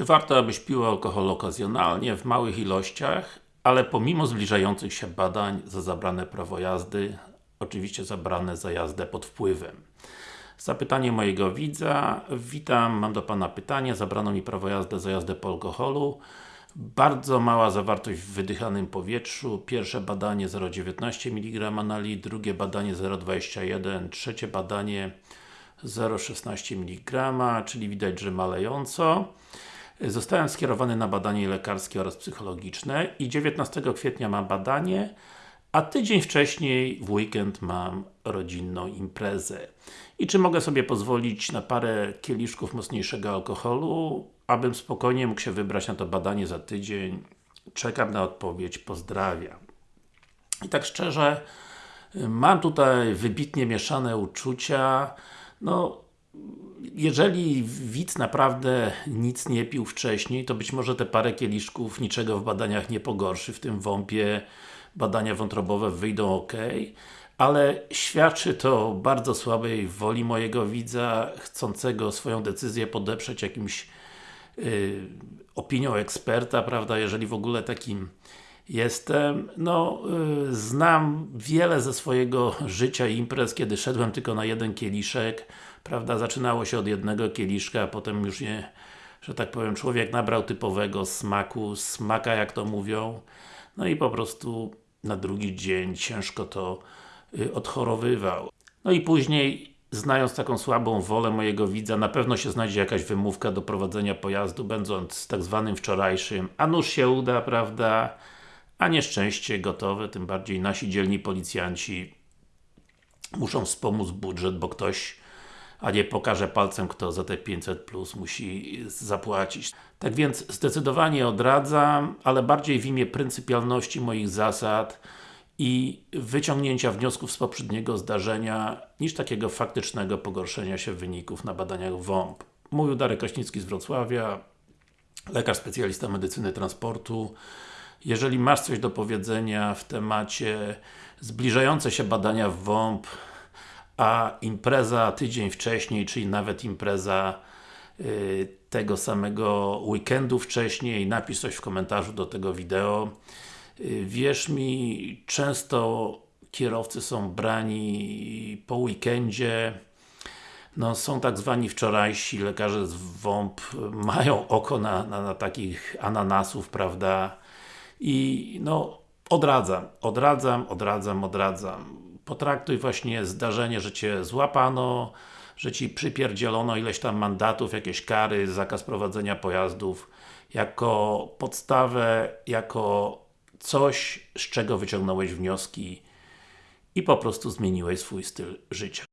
Czy warto, abyś pił alkohol okazjonalnie, w małych ilościach, ale pomimo zbliżających się badań za zabrane prawo jazdy, oczywiście zabrane za jazdę pod wpływem? Zapytanie mojego widza. Witam, mam do Pana pytanie. Zabrano mi prawo jazdy za jazdę po alkoholu. Bardzo mała zawartość w wydychanym powietrzu. Pierwsze badanie 0,19 mg na litr, drugie badanie 0,21, trzecie badanie 0,16 mg, czyli widać, że malejąco. Zostałem skierowany na badanie lekarskie oraz psychologiczne i 19 kwietnia mam badanie, a tydzień wcześniej w weekend mam rodzinną imprezę. I czy mogę sobie pozwolić na parę kieliszków mocniejszego alkoholu, abym spokojnie mógł się wybrać na to badanie za tydzień? Czekam na odpowiedź, pozdrawiam. I tak szczerze, mam tutaj wybitnie mieszane uczucia. No, jeżeli widz naprawdę nic nie pił wcześniej, to być może te parę kieliszków niczego w badaniach nie pogorszy, w tym WOMP-ie badania wątrobowe wyjdą ok, ale świadczy to bardzo słabej woli mojego widza, chcącego swoją decyzję podeprzeć jakimś yy, opinią eksperta, prawda, jeżeli w ogóle takim jestem. No, yy, znam wiele ze swojego życia imprez, kiedy szedłem tylko na jeden kieliszek, prawda, zaczynało się od jednego kieliszka, a potem już nie, że tak powiem, człowiek nabrał typowego smaku, smaka jak to mówią, no i po prostu na drugi dzień ciężko to y, odchorowywał. No i później, znając taką słabą wolę mojego widza, na pewno się znajdzie jakaś wymówka do prowadzenia pojazdu, będąc tak zwanym wczorajszym, a nuż się uda, prawda, a nieszczęście gotowe, tym bardziej nasi dzielni policjanci muszą wspomóc budżet, bo ktoś a nie pokaże palcem, kto za te 500 plus musi zapłacić. Tak więc zdecydowanie odradzam, ale bardziej w imię pryncypialności moich zasad i wyciągnięcia wniosków z poprzedniego zdarzenia, niż takiego faktycznego pogorszenia się wyników na badaniach WOMP. Mówił Darek Kraśnicki z Wrocławia, lekarz specjalista medycyny transportu. Jeżeli masz coś do powiedzenia w temacie zbliżające się badania w WOMP, a impreza tydzień wcześniej, czyli nawet impreza y, tego samego weekendu wcześniej, napisz coś w komentarzu do tego wideo. Y, wierz mi, często kierowcy są brani po weekendzie, no, są tak zwani wczorajsi lekarze z WOMP, mają oko na, na, na takich ananasów, prawda? I no, odradzam, odradzam, odradzam, odradzam potraktuj właśnie zdarzenie, że Cię złapano, że Ci przypierdzielono ileś tam mandatów, jakieś kary, zakaz prowadzenia pojazdów jako podstawę, jako coś, z czego wyciągnąłeś wnioski i po prostu zmieniłeś swój styl życia.